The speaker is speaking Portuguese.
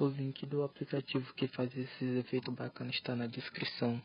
O link do aplicativo que faz esses efeitos bacanas está na descrição.